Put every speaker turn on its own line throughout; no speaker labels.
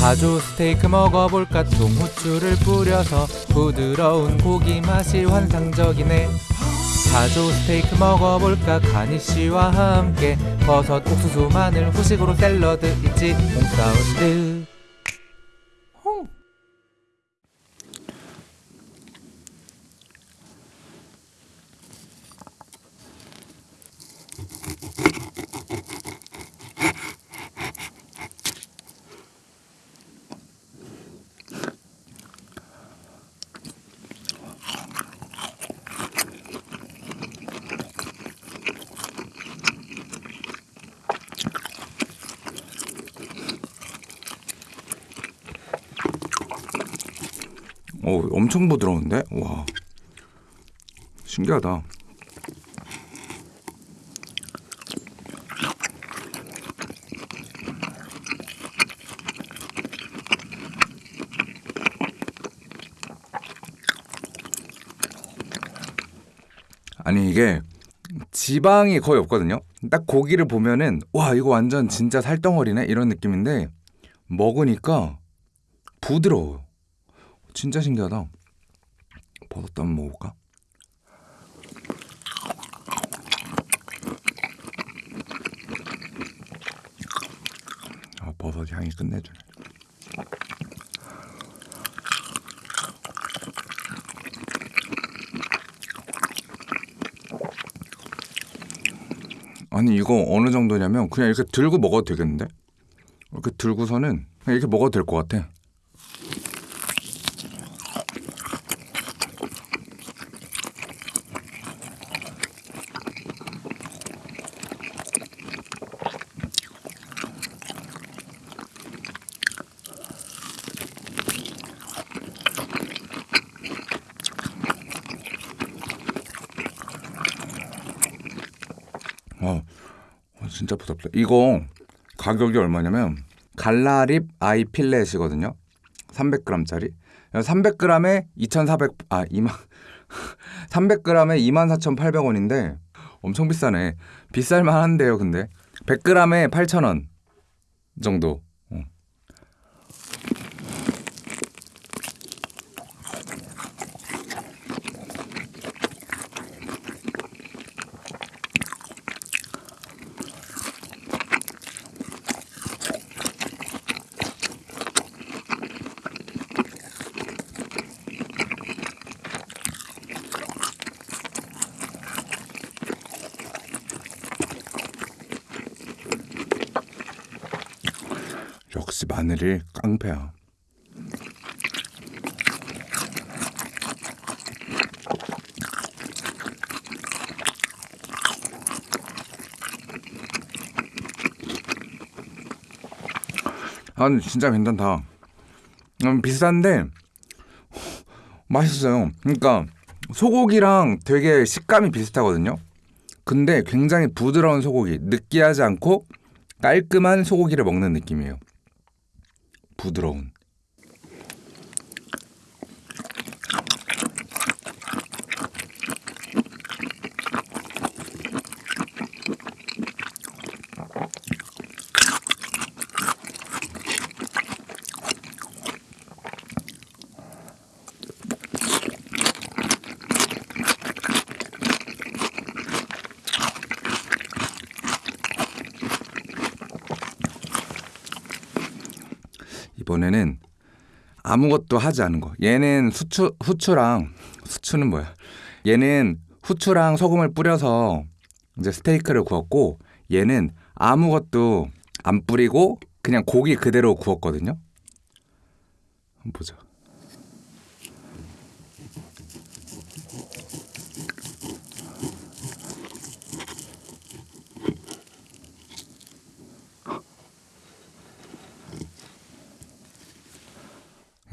가조 스테이크 먹어볼까? 통후추를 뿌려서 부드러운 고기 맛이 환상적이네. 가조 스테이크 먹어볼까? 가니쉬와 함께 버섯, 옥수수, 마늘, 후식으로 샐러드 있지? 홈사운드 홈.
어, 엄청 부드러운데? 와. 신기하다. 아니 이게 지방이 거의 없거든요. 딱 고기를 보면은 와 이거 완전 진짜 살덩어리네 이런 느낌인데 먹으니까 부드러워요. 진짜 신기하다. 버섯도 한번 먹어볼까? 아 버섯 향이 끝내주네. 아니 이거 어느 정도냐면 그냥 이렇게 들고 먹어도 되겠는데? 이렇게 들고서는 이렇게 먹어도 될 것 같아. 어, 어, 진짜 부럽다. 이거 가격이 얼마냐면 갈라립 아이 필렛이거든요. 300g짜리. 300g에 2,400, 아, 2만, 300g에 24,800원인데 엄청 비싸네. 비쌀만 한데요, 근데. 100g에 8,000원 정도. 어. 역시 마늘이 깡패야. 아, 진짜 괜찮다. 음, 비싼데 맛있어요. 그러니까 소고기랑 되게 식감이 비슷하거든요. 근데 굉장히 부드러운 소고기, 느끼하지 않고 깔끔한 소고기를 먹는 느낌이에요. 부드러운. 이번에는 아무것도 하지 않은 거. 얘는 수추 후추랑 수추는 뭐야? 얘는 후추랑 소금을 뿌려서 이제 스테이크를 구웠고 얘는 아무것도 안 뿌리고 그냥 고기 그대로 구웠거든요. 보자.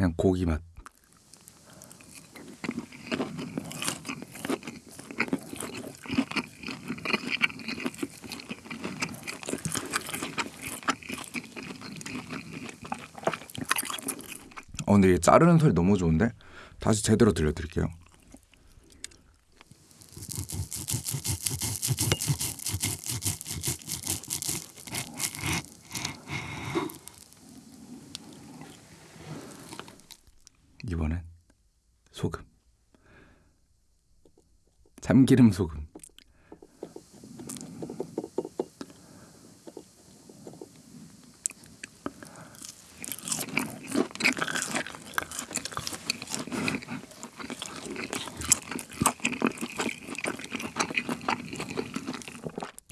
그냥 고기 맛. 어, 근데 얘 자르는 소리 너무 좋은데? 다시 제대로 들려드릴게요. 이번엔 소금. 참기름 소금.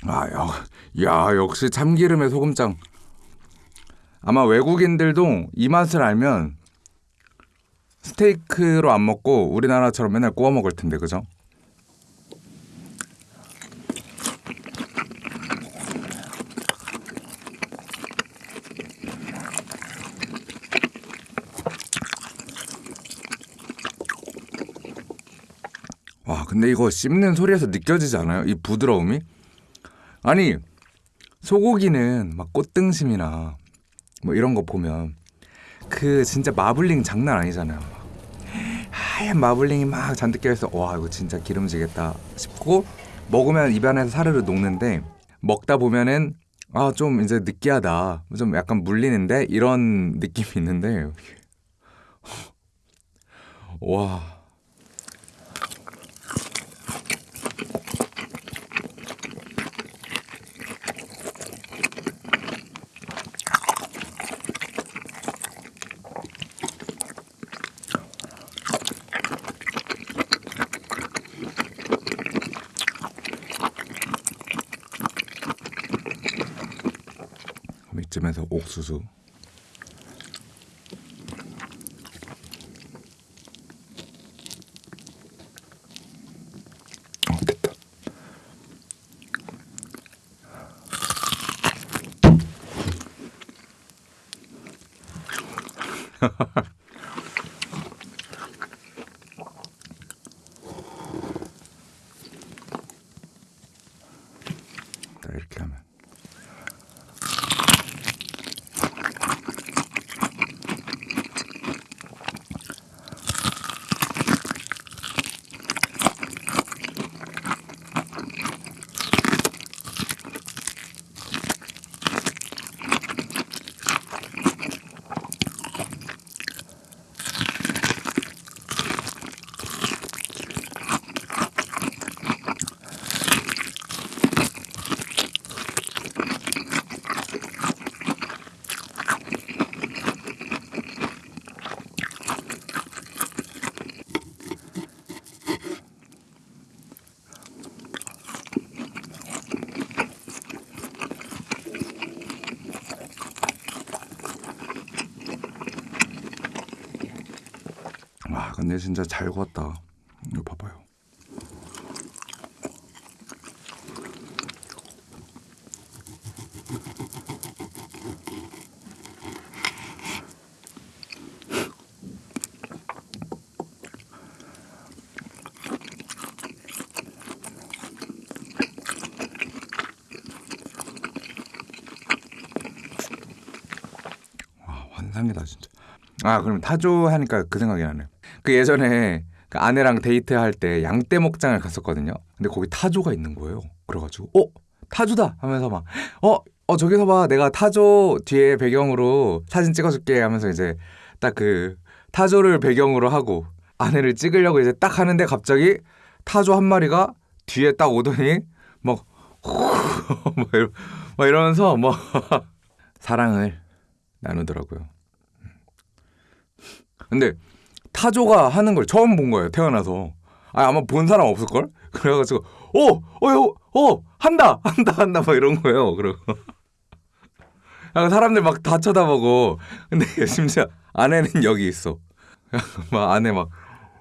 아, 역, 야, 역시 참기름에 소금장. 아마 외국인들도 이 맛을 알면 스테이크로 안 먹고 우리나라처럼 맨날 구워 먹을 텐데, 그죠? 근데 이거 씹는 소리에서 느껴지지 않아요? 이 부드러움이? 아니, 소고기는 막 꽃등심이나 뭐 이런 거 보면 그 진짜 마블링 장난 아니잖아요. 막 하얀 마블링이 막 잔뜩 껴있어. 와 이거 진짜 기름지겠다 싶고 먹으면 입 안에서 사르르 녹는데 먹다 보면은 아 좀 이제 느끼하다. 좀 약간 물리는데 이런 느낌이 있는데 와. 이쯤에서 옥수수. 어 됐다 자, 이렇게 하면 와 근데 진짜 잘 구웠다. 이거 봐봐요. 와 환상이다 진짜. 아 그럼 타조 하니까 그 생각이 나네요. 그 예전에 그 아내랑 데이트할 때 양떼 목장을 갔었거든요. 근데 거기 타조가 있는 거예요. 그래가지고 어 타조다 하면서 막어어 저기서 봐 내가 타조 뒤에 배경으로 사진 찍어줄게 하면서 이제 딱 그 타조를 배경으로 하고 아내를 찍으려고 이제 딱 하는데 갑자기 타조 한 마리가 뒤에 딱 오더니 막, 막, 이러, 막 이러면서 뭐 사랑을 나누더라고요. 근데 타조가 하는 걸 처음 본 거예요 태어나서. 아 아마 본 사람 없을 걸? 그래가지고 어어어 한다 한다 한다 막 이런 거예요 그리고. 아, 사람들 막 다 쳐다보고 근데 심지어 아내는 여기 있어. 막 아내 막,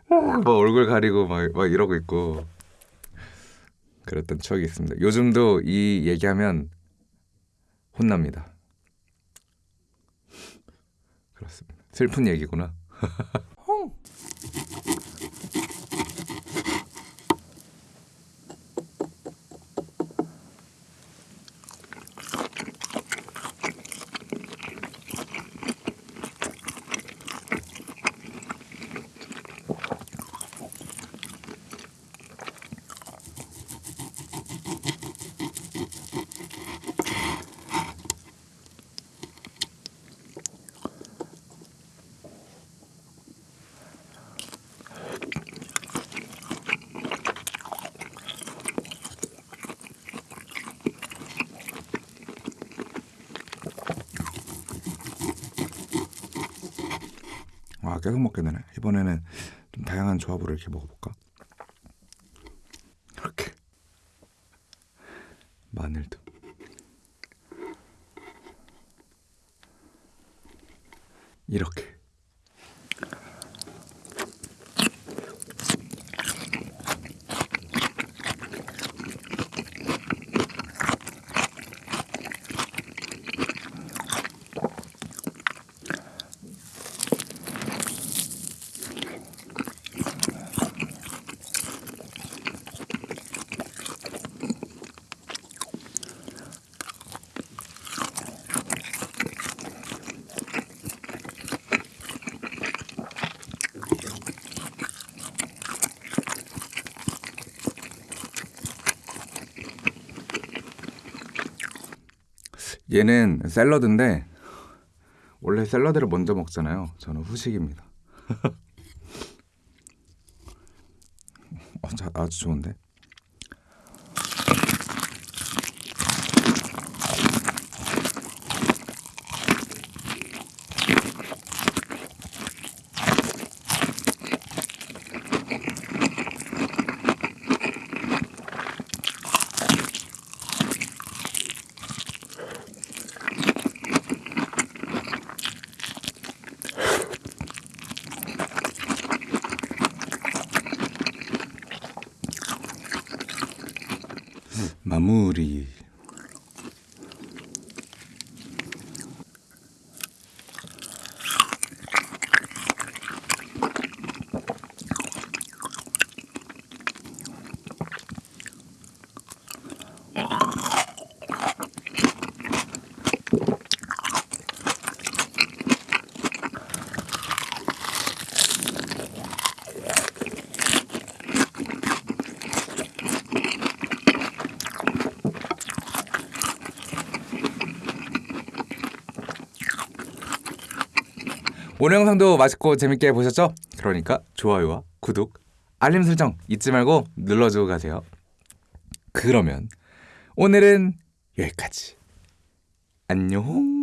막 얼굴 가리고 막, 막 이러고 있고. 그랬던 추억이 있습니다. 요즘도 이 얘기하면 혼납니다. 그렇습니다. 슬픈 얘기구나 아 계속 먹게 되네. 이번에는 좀 다양한 조합으로 이렇게 먹어볼까? 이렇게 마늘도 이렇게 얘는 샐러드인데 원래 샐러드를 먼저 먹잖아요. 저는 후식입니다. 어, 자, 아주 좋은데. 마무리. 오늘 영상도 맛있고 재밌게 보셨죠? 그러니까 좋아요와 구독, 알림 설정 잊지 말고 눌러주고 가세요. 그러면 오늘은 여기까지. 안녕.